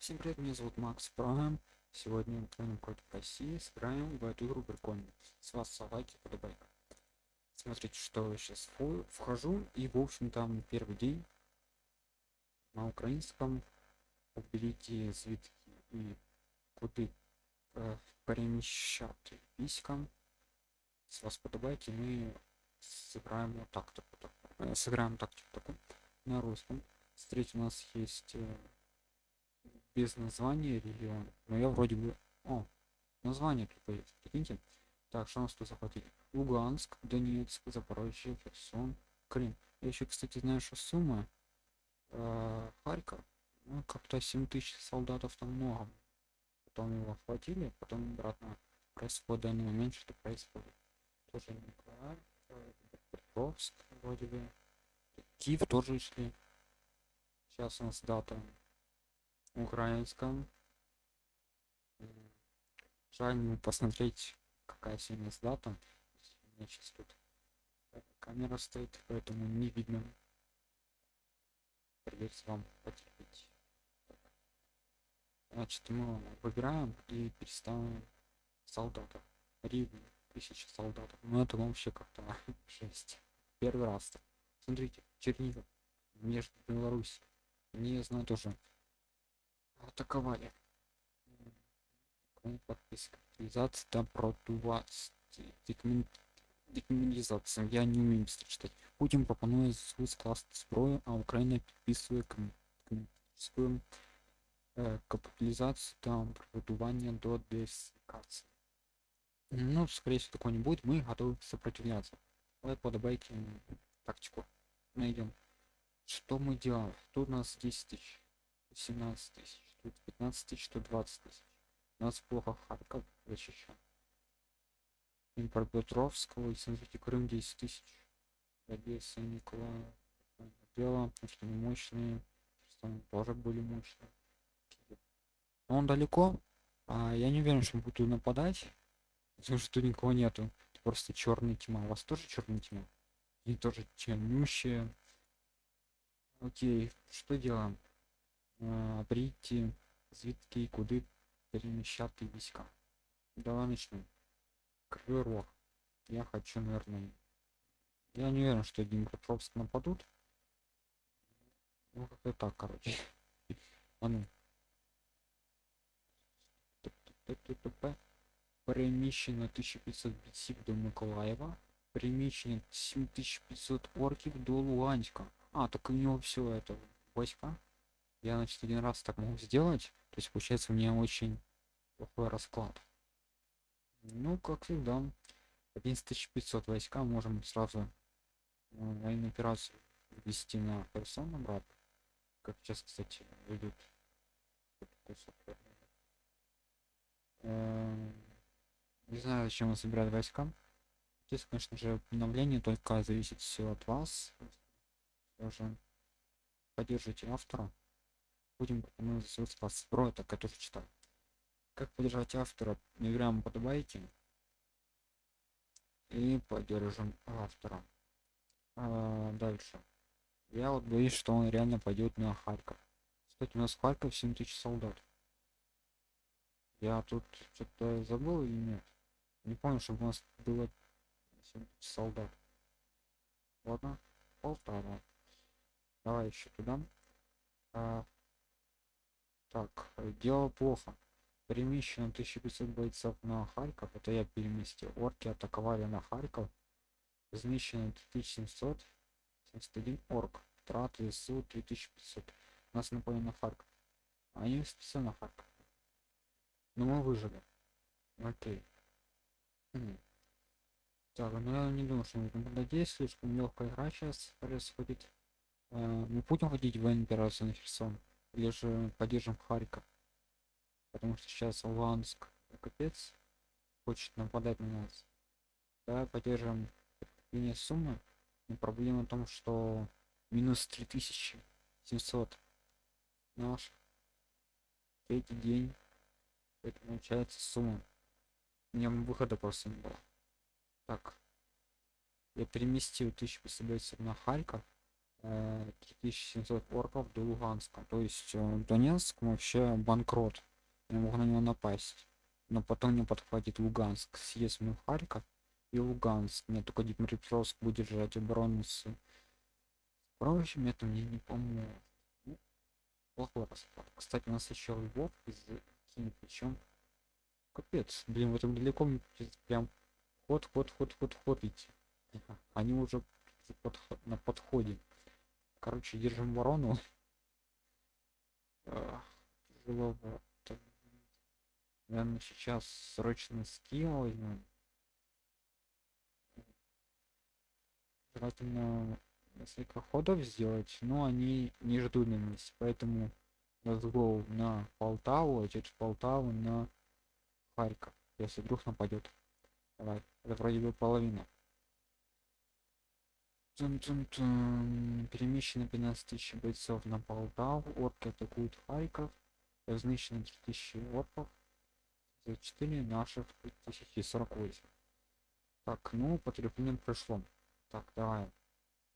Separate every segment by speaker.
Speaker 1: Всем привет, меня зовут Макс Прайм. Сегодня Украина против России. Сыграем в эту игру прикольно. С вас лайки, подобайка. Смотрите, что я сейчас вхожу. И, в общем, там первый день на украинском. Уберите звідки и куди э, переміщати війська. С вас подобайки, мы сыграем вот так так. Э, сыграем тактику такую на русском. Смотрите, у нас есть э, без названия регион. Но я вроде бы... О, название тут есть. Прикиньте. Так, что у нас тут захватили? Луганск, Донецк, Запорожье, Херсон, Крым. Я еще, кстати, знаю, что сумма э, Харьков. Ну, как-то 7 тысяч солдатов там много. Потом его хватили, потом обратно происходит данный момент, что происходит. Тоже Николаев, Петровск, вроде бы. Киев тоже шли. Сейчас у нас дата украинском. Жаль не посмотреть, какая сегодня дата. У меня сейчас тут камера стоит, поэтому не видно. Придется вам потерпеть. Значит, мы выбираем и переставим солдатов. Ривни, тысяча солдатов. Ну это вообще как-то жесть. Первый раз. Смотрите, Чернигов между Беларусь. Не знаю тоже атаковали. Подписка. Реализация там продуваться. Декриминализация. Я не умею быстро читать. Путин пропонує скласти зброю, а Украина підписує комуністичну э, капитализацию там продувания до десикации. Ну, скорее всего, такого не будет. Мы готовы сопротивляться. Давай подобайте тактику. Найдем. Что мы делаем? Тут у нас 10 тысяч. 17 тысяч тут 15 тысяч, тут 20 тысяч. У нас плохо Харьков защищен. Импорт Петровского, и смотрите, Крым 10 тысяч. Одесса, Николаев. Дело, потому что они мощные. Там тоже были мощные. Но он далеко. А я не уверен, что будет нападать. Потому что тут никого нету. Это просто черная тьма. У вас тоже черная тьма? И тоже темнющая. Окей, что делаем? прийти звідки і куди переміщати війська. Давай начнем. Кривой Рог. Я хочу, наверное... Я не уверен, что Днепропетровск нападут. Ну, как-то так, короче. А ну. Переміщено 1500 бійців до Миколаєва. Переміщено 7500 орків до Луганська. А, так у него все это войска я значит один раз так могу сделать то есть получается у меня очень плохой расклад. Ну как всегда. 11500 войска можем сразу ну, военную операцию ввести на персон обратно. Как сейчас кстати выйдет эм, не знаю зачем он собирает войска. Здесь конечно же обновление только зависит все от вас. Тоже поддержите автора будем пропонуем спас про так который читал. Как поддержать автора играем подобайте и поддержим автора. А, дальше. Я вот боюсь что он реально пойдет на харьков. Кстати у нас харьков 7000 солдат. Я тут что-то забыл или нет? Не помню чтобы у нас было 7000 солдат. Ладно полтора. Давай еще туда. А, так, дело плохо. Перемещено 1500 бойцов на Харьков. Это я переместил. Орки атаковали на Харьков. Размещено 1700. 71 орк. Траты СУ 3500. Нас напали на Харьков. Они специально на Харьков. Но мы выжили. Окей. Хм. Так, ну я не думаю, что мы надеюсь, слишком легкая игра сейчас происходит. Э, мы будем ходить в операцию на Херсон или же поддержим Харьков. Потому что сейчас Луганск капец хочет нападать на нас. Давай поддержим линию суммы. Но проблема в том, что минус 3700 наш третий день. Это получается сумма. У меня выхода просто не было. Так. Я переместил 1500 бойцов на Харьков. Э, 3700 орков до Луганска. То есть э, Донецк вообще банкрот. Я могу на него напасть. Но потом не подхватит Луганск. Съесть мы Харьков и Луганск. Мне только Днепропетровск будет держать оборону с прочим. Это мне не поможет. Ну, плохой расклад. Кстати, у нас еще Львов из Киев. Причем капец. Блин, в этом далеко прям ход, ход, ход, ход, ход идти. Они уже подход, на подходе. Короче, держим ворону. Тяжеловато. Наверное, сейчас срочно скилл возьмем. Желательно несколько ходов сделать, но они не ждут на месте, поэтому разгол на Полтаву, а через Полтаву на Харьков, если вдруг нападет. Давай, это вроде бы половина. Тун -тун -тун. Перемещено 15 тысяч бойцов на Полтаву, орки атакуют Харьков, разнищено 3000 орков, за 4 наших 1048. Так, ну, подкрепление прошло. Так, давай.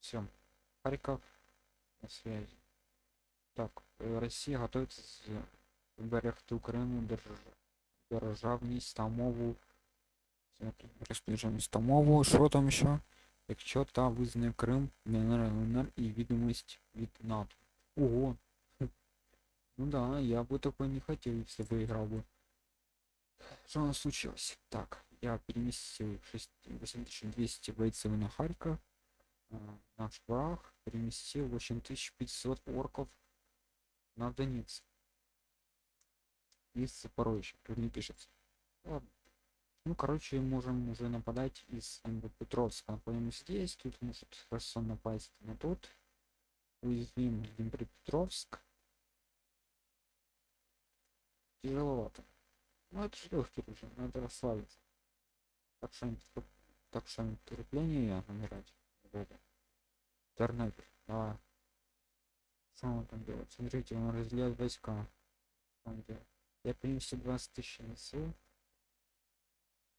Speaker 1: Все. Харьков на связи. Так, э, Россия готовится зберегти Україну держ- державність та мову. Розпорядженість та мову. Що там ще? Якщо та визнає Крим, ДНР, ЛНР і відомість від НАТО. Ого. Ну да, я бы такой не хотел, если выиграл бы. Что у нас случилось? Так, я переместил 6 8200 бойцов на Харьков. а, Наш враг переместил 8500 орков на Донецк. Из Запорожья, тут не пишется. Ладно. Ну, короче, можем уже нападать из Петровска. Нападем здесь, тут может хорошо напасть на тут. Уязвим Днепропетровск. Тяжеловато. Ну, это же легкий уже, надо расслабиться. Так что так что терпление набирать. Бога. Тернопиль, давай. Что он там делает? Смотрите, он разделяет войска. Я принесу 20 тысяч сил.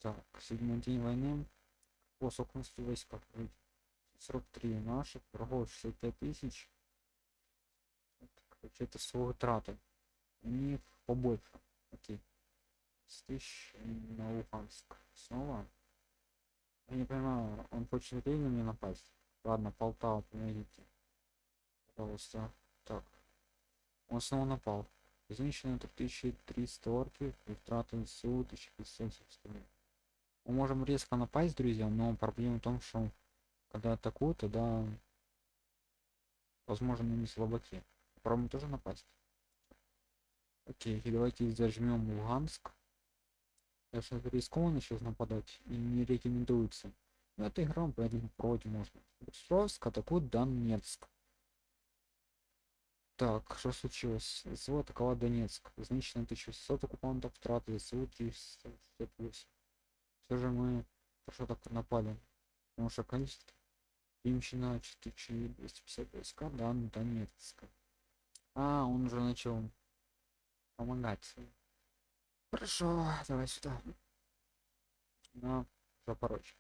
Speaker 1: Так, седьмой день войны. По сокности войска. 43 наших, врагов 65 тысяч. Короче, это свои траты. У них побольше. Окей. 10 тысяч на Луганск. Снова. Я не понимаю, он хочет время мне напасть. Ладно, Полтава, помогите. Пожалуйста. Так. Он снова напал. Изнищено 3300 орки и траты СУ 1570. Мы можем резко напасть, друзья, но проблема в том, что когда атакуют, тогда возможно не слабаки. Попробуем тоже напасть. Окей, и давайте зажмем Луганск. Это рискованно сейчас нападать и не рекомендуется. Но это игра, поэтому вроде можно. Петровск атакует Донецк. Так, что случилось? СВО атаковал Донецк. Значит, 1600 оккупантов, траты СУ 368. Все же мы хорошо так напали. Потому что количество перемещено 4250 войска, да, на Донецк. А, он уже начал помогать. Хорошо, давай сюда. На Запорожье.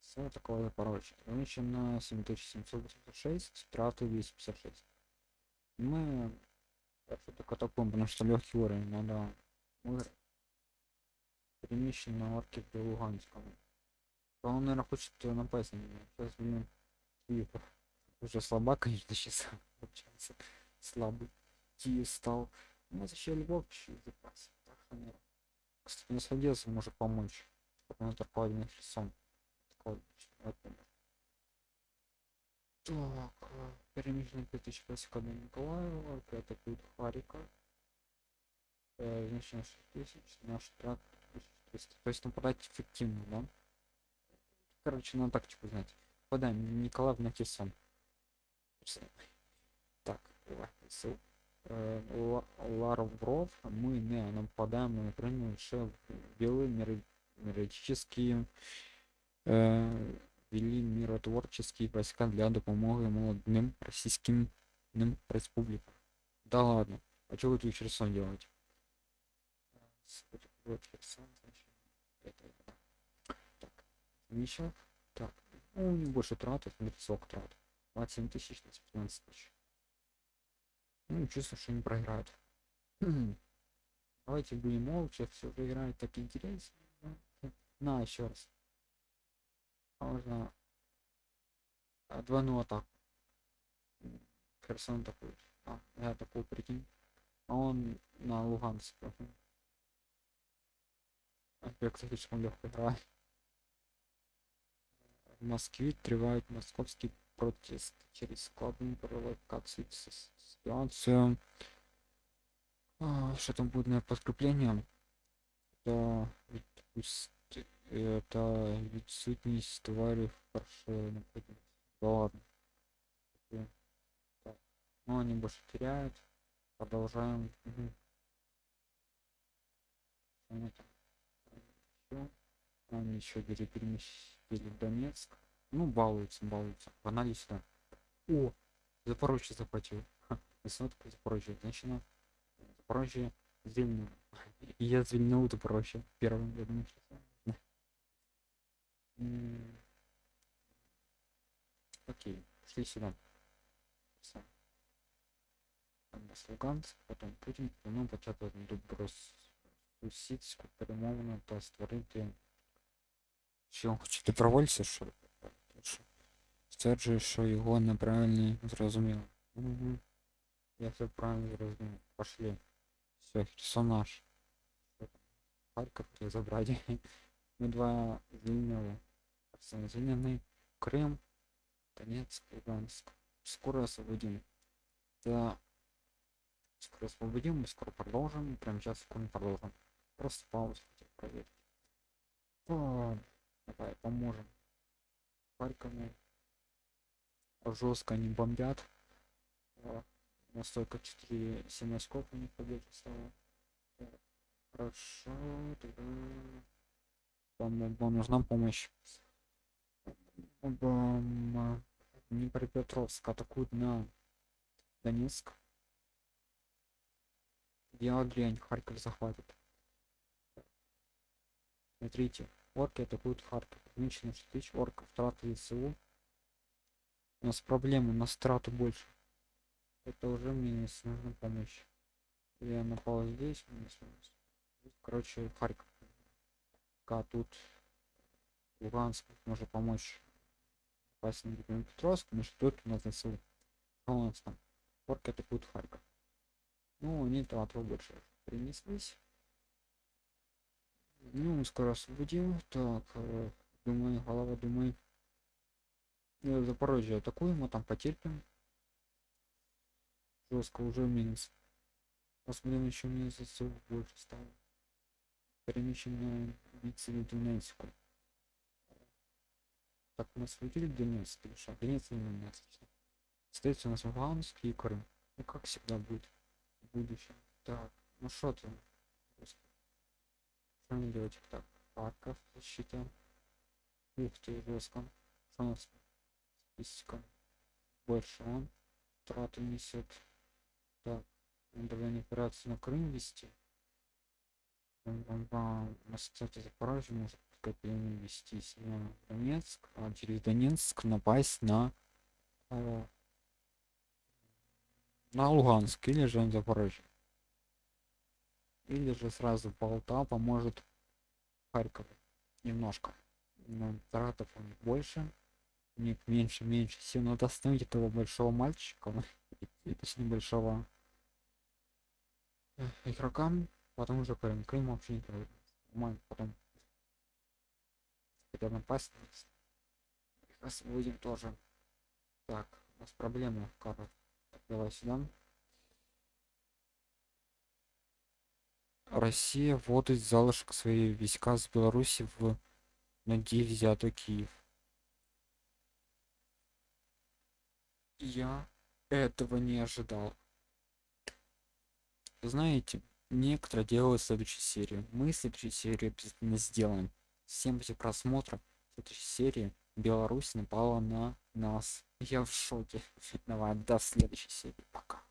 Speaker 1: Все такое Запорожье. Замечено 7786, траты 256. Мы так атакуем, потому что легкий уровень, надо выиграть. Перемещен на орке до Луганска. Он, наверное, хочет напасть на меня. Сейчас, блин, Киев уже слаба, конечно, сейчас получается. Слабый. Киев стал. У нас еще Львов чуть запас. Так наверное. Кстати, не сходился, может помочь. Что правильный Херсон. Такой, вот, так, перемещено 5000 войска до Николаева, опять атакует Харьков. Э, значит, 6000, наш трак 1300. То есть нападать эффективно, да? Короче, надо тактику знать. Нападаем Николаев на Херсон. Так, Ларов, Ларвров, мы не нападаем на Украину лише белые меритические э, вели миротворческие войска для допомоги молодым российским республикам. Да ладно, а что вы тут Херсон? Вот Херсон, это, так, ну, у них больше трат, смотрите, сок трат. 27 тысяч на 15 тысяч. Ну чувствую что не проиграют. Давайте будем молча все же играть так интересно. На еще раз. А можно двойную атаку. Херсон такой а, я такой прикинь. А он на Луганск кстати слишком легко играю в Москве тревает московский протест через складную провокацию ситуацию. А, что там будет на подкрепление? Это это ведь сутность твари в парше да ладно. Так. ну они больше теряют. Продолжаем. Угу они еще переместили в донецк ну балуются балуются погнали сюда о запорожье захватил высотку запорожье значит запорожье звільнив я звільнив запорожье первым я думаю что окей шли сюда нас Луганськ, потім Путін планує почати добросусідську перемовину та створити що хоче добровольця, що стверджує, що його неправильно зрозуміло. Угу. Я все правильно зрозумів. Пошли. Все, Херсон наш. Харків хотів забрати. Ми два звільнили. Херсон звільнений. Крим. Донецк, Луганск. Скоро освободим. Да. Скоро освободим, мы скоро продолжим. Прямо сейчас секунду продолжим. Просто паузу хотел проверить. О, давай поможем. Харькову жестко не бомбят. Настолько 4 7 сколько у них победы стало. Хорошо, тогда вам, вам нужна помощь. Бам, Днепропетровск атакуют на Донецк. Я дрянь, Харьков захватит. Смотрите, орки атакуют Харьков. Меньше на 6 тысяч орков, траты ВСУ. У нас проблемы на страту больше. Это уже минус нужно помощь я напал здесь короче харьков. А тут луганск может помочь. Попасть на петровск но что тут у нас ЗСУ что у нас там порки атакуют харьков. Ну они трату больше принеслись ну мы скоро освободим так э, думаю голова думаю ну, Запорожье атакуем, мы там потерпим. Жестко уже минус. Посмотрим еще минус больше стало. Перемещение биться в Донецку. Так, у нас выделили Донецк или что? Донецк не Донецк. Остается у нас Луганск и Крым. Ну как всегда будет в будущем. Так, ну что ты? Мне делать? Так, Харьков защита. Ух ты, жестко. Что у нас? статистика больше он траты несет так давление операции на крым вести на кстати запорожье может копейно вестись на донецк а через донецк напасть на э, на луганск или же на запорожье или же сразу болта поможет харьков немножко. Но тратов у них больше нет меньше меньше сил надо остановить этого большого мальчика точнее большого игрокам потом уже крым крым вообще не нормально потом хотя напасть освободим тоже. Так у нас проблема карта давай сюда Россия вводит залишок свои войска с Беларуси в ноги взятый Киев я этого не ожидал. Знаете некоторые делают следующую серию мы следующую серию обязательно сделаем. Всем после просмотра следующей серии беларусь напала на нас. Я в шоке. Давай до следующей серии. Пока